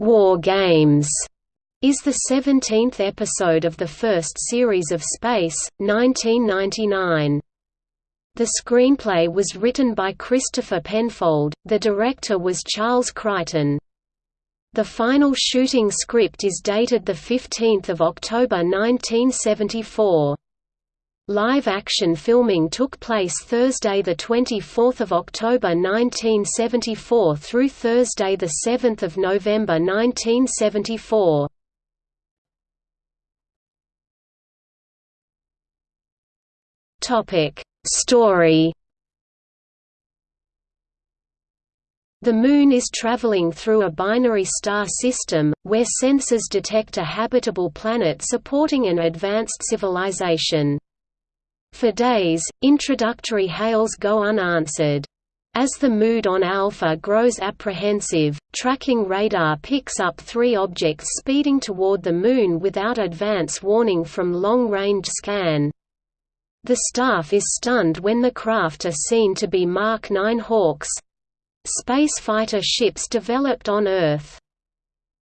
War Games is the 17th episode of the first series of Space, 1999. The screenplay was written by Christopher Penfold, the director was Charles Crichton. The final shooting script is dated 15 October 1974. Live-action filming took place Thursday 24 October 1974 through Thursday 7 November 1974. Story The Moon is traveling through a binary star system, where sensors detect a habitable planet supporting an advanced civilization. For days, introductory hails go unanswered. As the mood on Alpha grows apprehensive, tracking radar picks up three objects speeding toward the Moon without advance warning from long-range scan. The staff is stunned when the craft are seen to be Mark 9 Hawks—space fighter ships developed on Earth.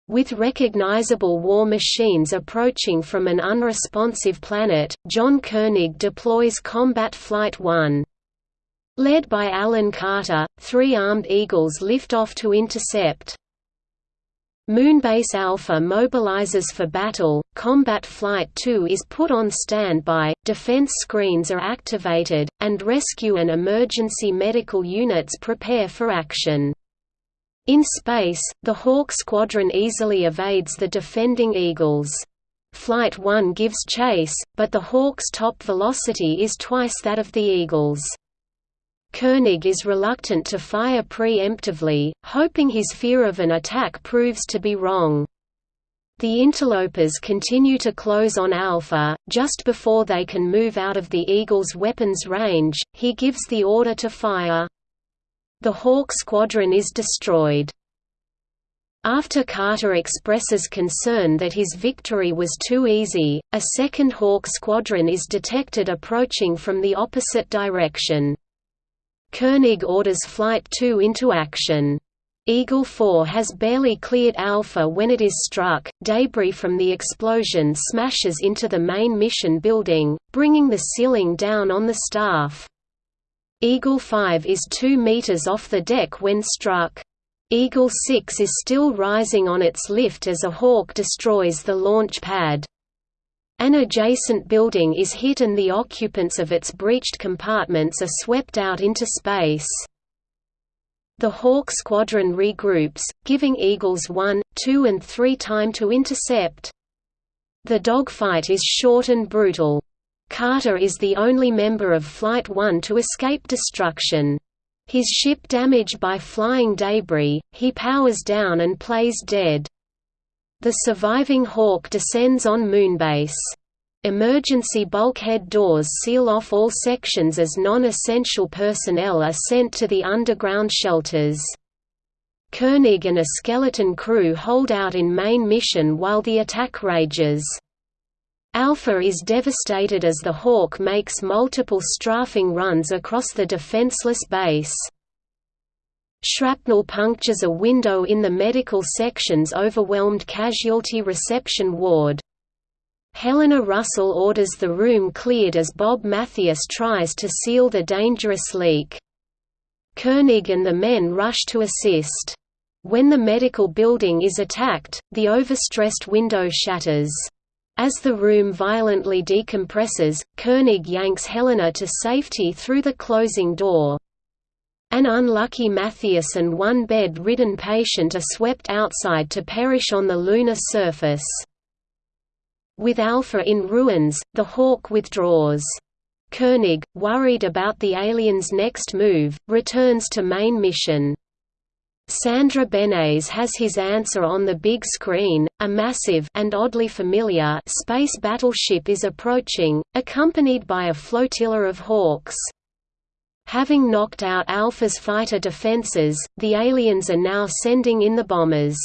With recognizable war machines approaching from an unresponsive planet, John Koenig deploys Combat Flight 1. Led by Alan Carter, three armed Eagles lift off to intercept. Moonbase Alpha mobilizes for battle, Combat Flight 2 is put on standby, defense screens are activated, and rescue and emergency medical units prepare for action. In space, the Hawk Squadron easily evades the defending Eagles. Flight 1 gives chase, but the Hawk's top velocity is twice that of the Eagles. Koenig is reluctant to fire preemptively, hoping his fear of an attack proves to be wrong. The interlopers continue to close on Alpha, just before they can move out of the Eagle's weapons range, he gives the order to fire. The Hawk Squadron is destroyed. After Carter expresses concern that his victory was too easy, a second Hawk Squadron is detected approaching from the opposite direction. Koenig orders Flight 2 into action. Eagle 4 has barely cleared Alpha when it is struck, debris from the explosion smashes into the main mission building, bringing the ceiling down on the staff. Eagle 5 is 2 meters off the deck when struck. Eagle 6 is still rising on its lift as a Hawk destroys the launch pad. An adjacent building is hit and the occupants of its breached compartments are swept out into space. The Hawk Squadron regroups, giving Eagles 1, 2 and 3 time to intercept. The dogfight is short and brutal. Carter is the only member of Flight 1 to escape destruction. His ship damaged by flying debris, he powers down and plays dead. The surviving Hawk descends on Moonbase. Emergency bulkhead doors seal off all sections as non-essential personnel are sent to the underground shelters. Koenig and a skeleton crew hold out in main mission while the attack rages. Alpha is devastated as the Hawk makes multiple strafing runs across the defenseless base. Shrapnel punctures a window in the medical section's overwhelmed casualty reception ward. Helena Russell orders the room cleared as Bob Mathias tries to seal the dangerous leak. Koenig and the men rush to assist. When the medical building is attacked, the overstressed window shatters. As the room violently decompresses, Koenig yanks Helena to safety through the closing door. An unlucky Mathias and one bed-ridden patient are swept outside to perish on the lunar surface. With Alpha in ruins, the Hawk withdraws. Koenig, worried about the aliens' next move, returns to main mission. Sandra Benes has his answer on the big screen. A massive and oddly familiar space battleship is approaching, accompanied by a flotilla of Hawks. Having knocked out Alpha's fighter defenses, the aliens are now sending in the bombers.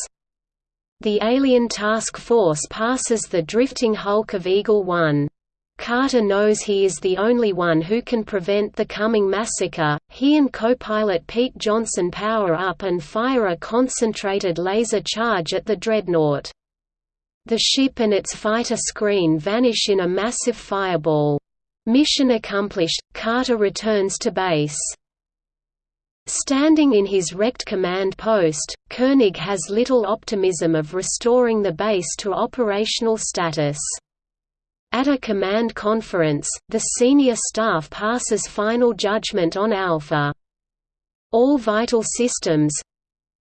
The alien task force passes the drifting hulk of Eagle 1. Carter knows he is the only one who can prevent the coming massacre. He and co-pilot Pete Johnson power up and fire a concentrated laser charge at the dreadnought. The ship and its fighter screen vanish in a massive fireball. Mission accomplished, Carter returns to base. Standing in his wrecked command post, Koenig has little optimism of restoring the base to operational status. At a command conference, the senior staff passes final judgment on Alpha. All vital systems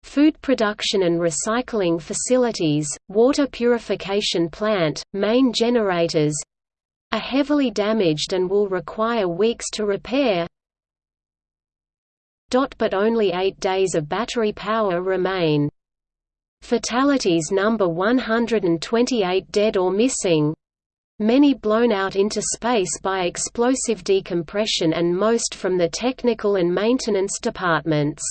food production and recycling facilities, water purification plant, main generators are heavily damaged and will require weeks to repair. But only eight days of battery power remain. Fatalities number 128 dead or missing, many blown out into space by explosive decompression and most from the technical and maintenance departments.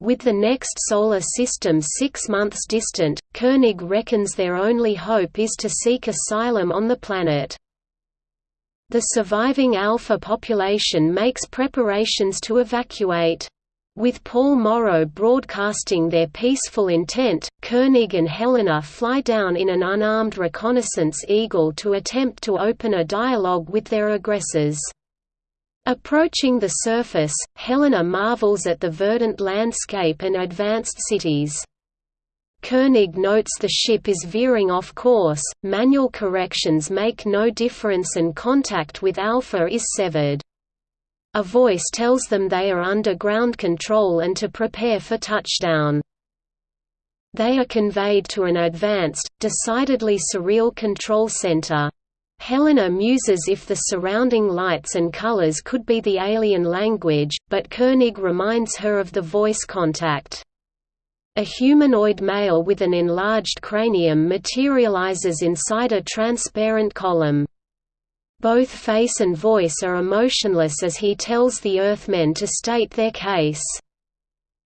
With the next solar system six months distant, Koenig reckons their only hope is to seek asylum on the planet. The surviving Alpha population makes preparations to evacuate. With Paul Morrow broadcasting their peaceful intent, Koenig and Helena fly down in an unarmed reconnaissance Eagle to attempt to open a dialogue with their aggressors. Approaching the surface, Helena marvels at the verdant landscape and advanced cities. Koenig notes the ship is veering off course, manual corrections make no difference and contact with Alpha is severed. A voice tells them they are under ground control and to prepare for touchdown. They are conveyed to an advanced, decidedly surreal control center. Helena muses if the surrounding lights and colors could be the alien language, but Koenig reminds her of the voice contact. A humanoid male with an enlarged cranium materializes inside a transparent column. Both face and voice are emotionless as he tells the Earthmen to state their case.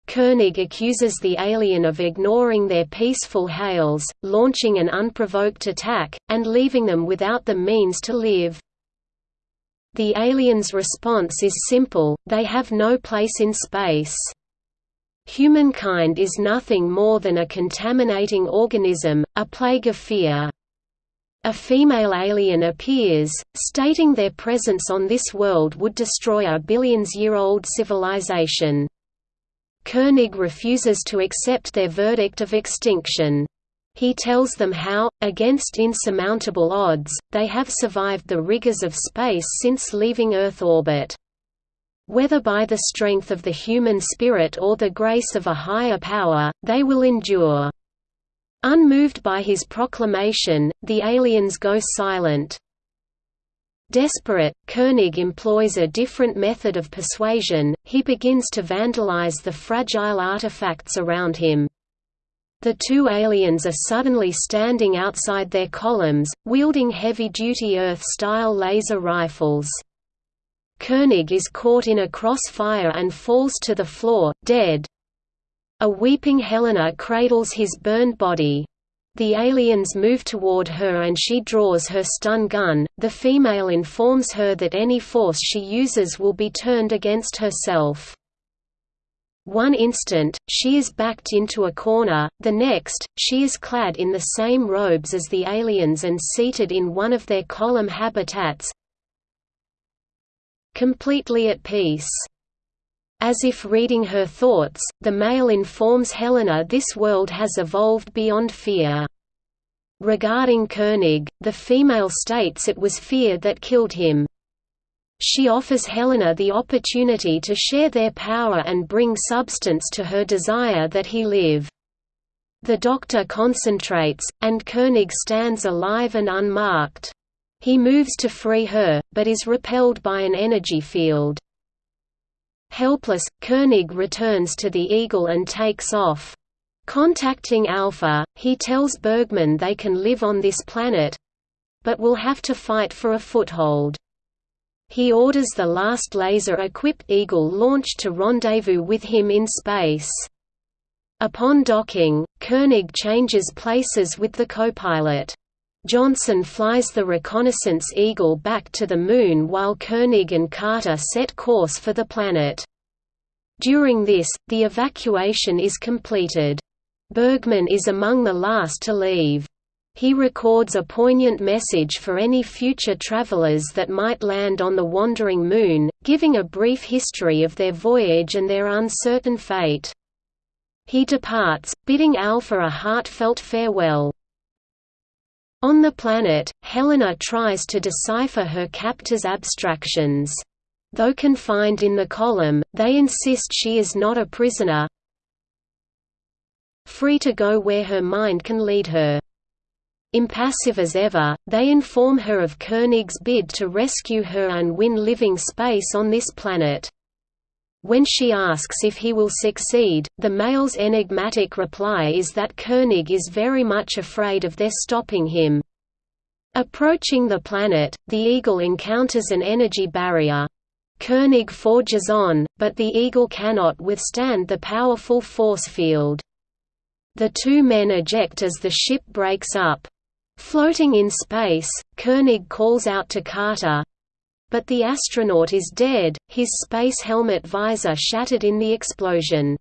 Koenig accuses the alien of ignoring their peaceful hails, launching an unprovoked attack, and leaving them without the means to live. The alien's response is simple, they have no place in space. Humankind is nothing more than a contaminating organism, a plague of fear. A female alien appears, stating their presence on this world would destroy a billions-year-old civilization. Koenig refuses to accept their verdict of extinction. He tells them how, against insurmountable odds, they have survived the rigors of space since leaving Earth orbit. Whether by the strength of the human spirit or the grace of a higher power, they will endure. Unmoved by his proclamation, the aliens go silent. Desperate, Koenig employs a different method of persuasion, he begins to vandalize the fragile artifacts around him. The two aliens are suddenly standing outside their columns, wielding heavy-duty Earth-style laser rifles. Koenig is caught in a crossfire and falls to the floor, dead. A weeping Helena cradles his burned body. The aliens move toward her and she draws her stun gun. The female informs her that any force she uses will be turned against herself. One instant, she is backed into a corner, the next, she is clad in the same robes as the aliens and seated in one of their column habitats completely at peace. As if reading her thoughts, the male informs Helena this world has evolved beyond fear. Regarding Koenig, the female states it was fear that killed him. She offers Helena the opportunity to share their power and bring substance to her desire that he live. The doctor concentrates, and Koenig stands alive and unmarked. He moves to free her, but is repelled by an energy field. Helpless, Koenig returns to the Eagle and takes off. Contacting Alpha, he tells Bergman they can live on this planet—but will have to fight for a foothold. He orders the last laser-equipped Eagle launched to rendezvous with him in space. Upon docking, Koenig changes places with the copilot. Johnson flies the reconnaissance Eagle back to the Moon while Koenig and Carter set course for the planet. During this, the evacuation is completed. Bergman is among the last to leave. He records a poignant message for any future travelers that might land on the wandering Moon, giving a brief history of their voyage and their uncertain fate. He departs, bidding Alpha a heartfelt farewell. On the planet, Helena tries to decipher her captor's abstractions. Though confined in the column, they insist she is not a prisoner, free to go where her mind can lead her. Impassive as ever, they inform her of Koenig's bid to rescue her and win living space on this planet. When she asks if he will succeed, the male's enigmatic reply is that Koenig is very much afraid of their stopping him. Approaching the planet, the Eagle encounters an energy barrier. Koenig forges on, but the Eagle cannot withstand the powerful force field. The two men eject as the ship breaks up. Floating in space, Koenig calls out to Carter. But the astronaut is dead, his space helmet visor shattered in the explosion.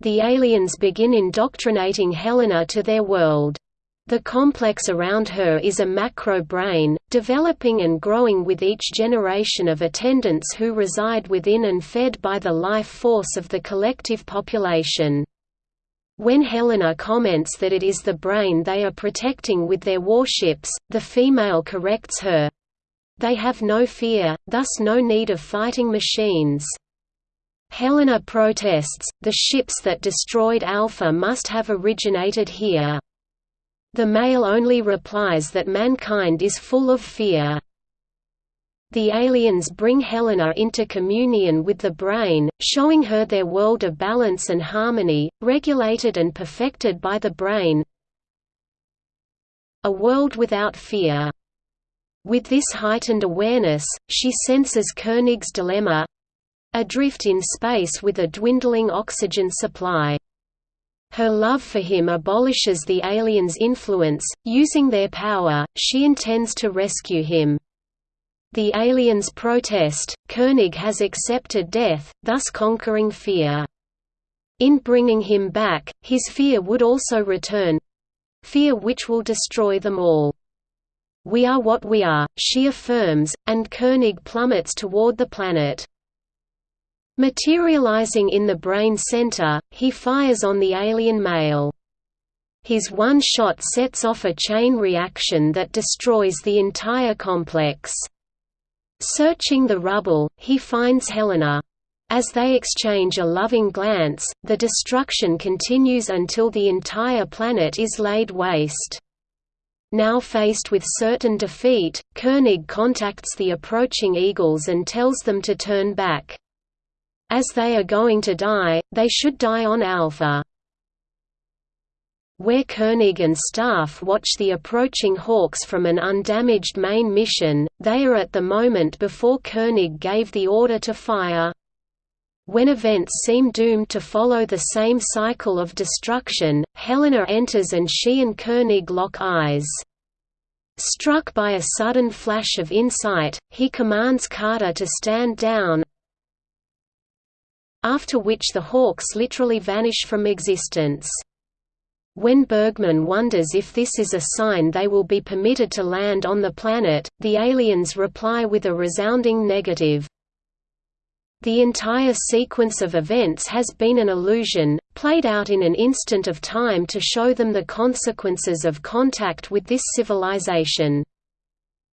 The aliens begin indoctrinating Helena to their world. The complex around her is a macro brain, developing and growing with each generation of attendants who reside within and fed by the life force of the collective population. When Helena comments that it is the brain they are protecting with their warships, the female corrects her. They have no fear, thus no need of fighting machines. Helena protests, the ships that destroyed Alpha must have originated here. The male only replies that mankind is full of fear. The aliens bring Helena into communion with the brain, showing her their world of balance and harmony, regulated and perfected by the brain. A world without fear. With this heightened awareness, she senses Koenig's dilemma adrift in space with a dwindling oxygen supply. Her love for him abolishes the aliens' influence, using their power, she intends to rescue him. The aliens protest, Koenig has accepted death, thus conquering fear. In bringing him back, his fear would also return—fear which will destroy them all. We are what we are, she affirms, and Koenig plummets toward the planet. Materializing in the brain center, he fires on the alien male. His one shot sets off a chain reaction that destroys the entire complex. Searching the rubble, he finds Helena. As they exchange a loving glance, the destruction continues until the entire planet is laid waste. Now faced with certain defeat, Koenig contacts the approaching Eagles and tells them to turn back. As they are going to die, they should die on Alpha. Where Koenig and staff watch the approaching Hawks from an undamaged main mission, they are at the moment before Koenig gave the order to fire. When events seem doomed to follow the same cycle of destruction, Helena enters and she and Koenig lock eyes. Struck by a sudden flash of insight, he commands Carter to stand down, after which the Hawks literally vanish from existence. When Bergman wonders if this is a sign they will be permitted to land on the planet, the aliens reply with a resounding negative. The entire sequence of events has been an illusion, played out in an instant of time to show them the consequences of contact with this civilization.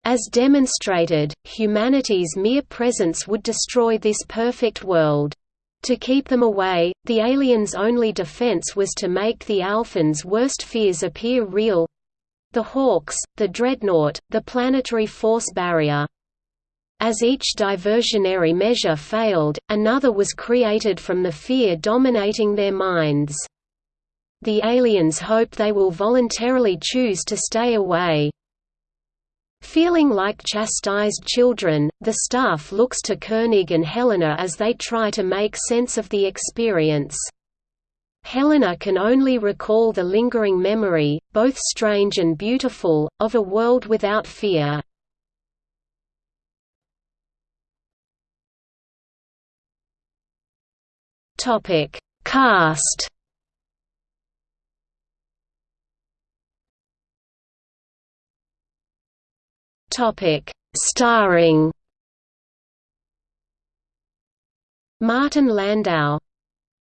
As demonstrated, humanity's mere presence would destroy this perfect world. To keep them away, the aliens' only defense was to make the Alphans' worst fears appear real the Hawks, the Dreadnought, the planetary force barrier. As each diversionary measure failed, another was created from the fear dominating their minds. The aliens hope they will voluntarily choose to stay away. Feeling like chastised children, the staff looks to Koenig and Helena as they try to make sense of the experience. Helena can only recall the lingering memory, both strange and beautiful, of a world without fear. Topic: Cast. Topic: Starring. Martin Landau,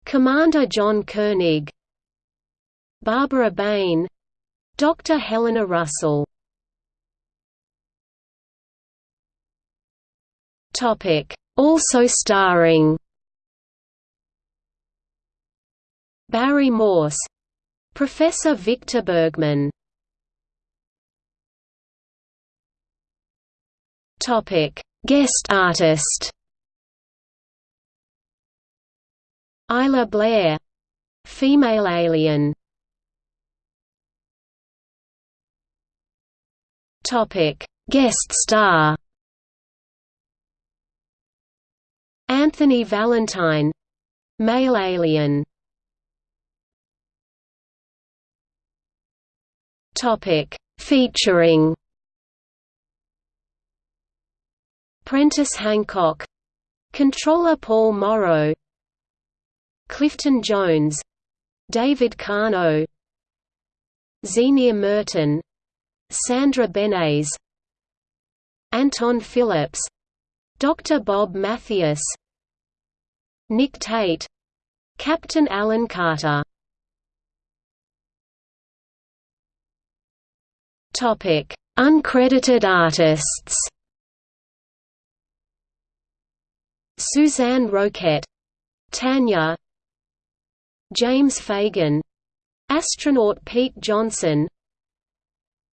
Commander John Koenig, Barbara Bain, Dr. Helena Russell. Topic: Also starring Barry Morse Professor Victor Bergman. Topic Guest artist. Isla Blair Female alien. Topic Guest star. Anthony Valentine Male alien Topic Featuring Prentice Hancock Controller Paul Morrow Clifton Jones David Kano Zienia Merton Sandra Benes Anton Phillips Dr. Bob Mathias Nick Tate Captain Alan Carter Topic: Uncredited artists. Suzanne Roquette, Tanya, James Fagan, astronaut Pete Johnson,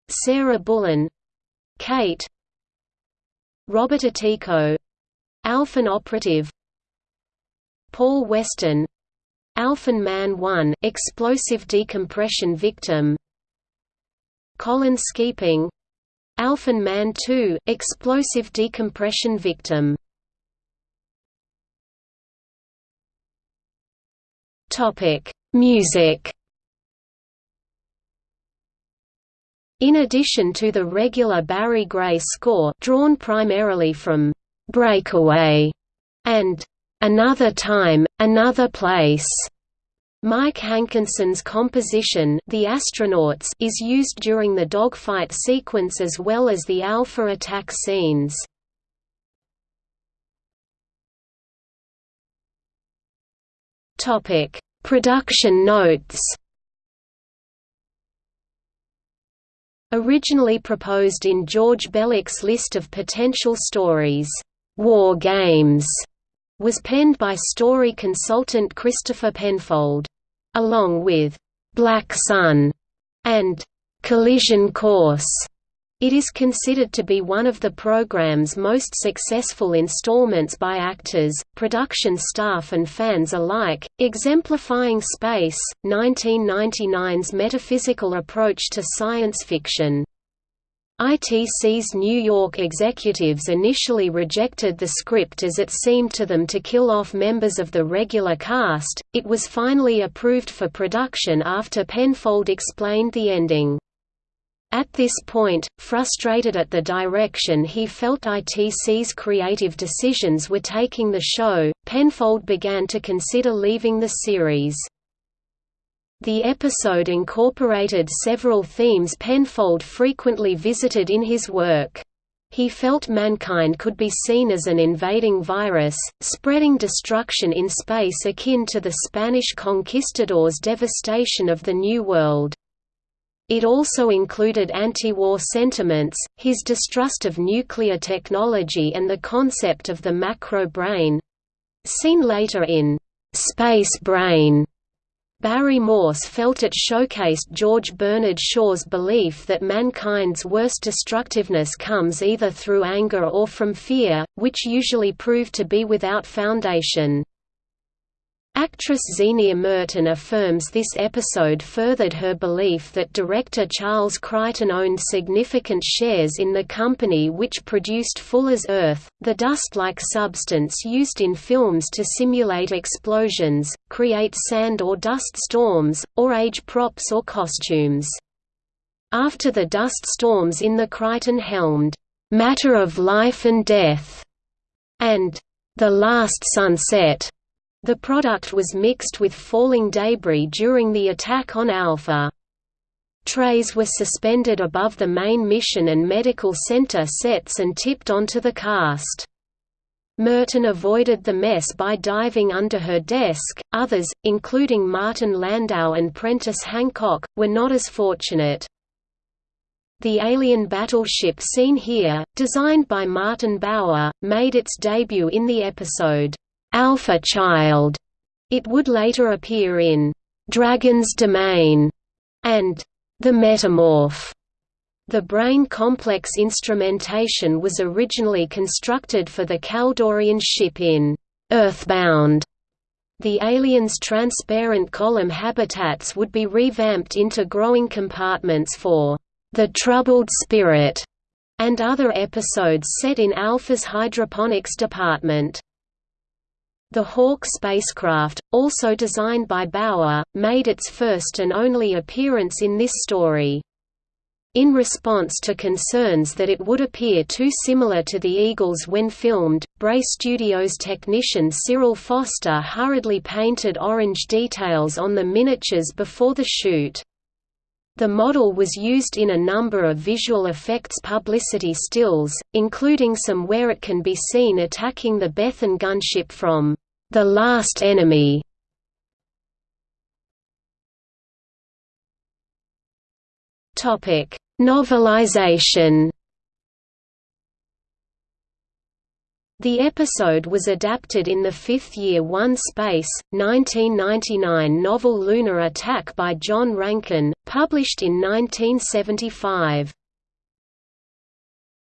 Sarah Bullen, Kate, Robert Atico, Alphan operative, Paul Weston, Alphan Man 1 explosive decompression victim Colin Skeaping Alphan Man 2 explosive decompression victim. Music. In addition to the regular Barry Gray score drawn primarily from Breakaway and Another Time, Another Place, Mike Hankinson's composition The Astronauts is used during the dogfight sequence as well as the Alpha attack scenes. Topic: Production notes. Originally proposed in George Bellak's list of potential stories, War Games was penned by story consultant Christopher Penfold along with Black Sun and Collision Course. It is considered to be one of the program's most successful installments by actors, production staff and fans alike, exemplifying Space, 1999's metaphysical approach to science fiction. ITC's New York executives initially rejected the script as it seemed to them to kill off members of the regular cast. It was finally approved for production after Penfold explained the ending. At this point, frustrated at the direction he felt ITC's creative decisions were taking the show, Penfold began to consider leaving the series. The episode incorporated several themes Penfold frequently visited in his work. He felt mankind could be seen as an invading virus, spreading destruction in space akin to the Spanish conquistadors' devastation of the New World. It also included anti-war sentiments, his distrust of nuclear technology and the concept of the macro brain seen later in Space Brain Barry Morse felt it showcased George Bernard Shaw's belief that mankind's worst destructiveness comes either through anger or from fear, which usually proved to be without foundation. Actress Zienia Merton affirms this episode furthered her belief that director Charles Crichton owned significant shares in the company which produced Fuller's Earth, the dust-like substance used in films to simulate explosions, create sand or dust storms, or age props or costumes. After the dust storms in the Crichton-helmed, "'Matter of Life and Death' and "'The Last Sunset' The product was mixed with falling debris during the attack on Alpha. Trays were suspended above the main mission and medical center sets and tipped onto the cast. Merton avoided the mess by diving under her desk, others, including Martin Landau and Prentice Hancock, were not as fortunate. The alien battleship seen here, designed by Martin Bower, made its debut in the episode, Alpha Child. It would later appear in Dragon's Domain and The Metamorph. The brain complex instrumentation was originally constructed for the Kaldorian ship in Earthbound. The aliens' transparent column habitats would be revamped into growing compartments for the Troubled Spirit and other episodes set in Alpha's hydroponics department. The Hawk spacecraft, also designed by Bower, made its first and only appearance in this story. In response to concerns that it would appear too similar to the Eagles when filmed, Bray Studios technician Cyril Foster hurriedly painted orange details on the miniatures before the shoot. The model was used in a number of visual effects publicity stills, including some where it can be seen attacking the Bethan gunship from The Last Enemy. Topic: Novelization. The episode was adapted in the fifth year One Space, 1999 novel Lunar Attack by John Rankin, published in 1975.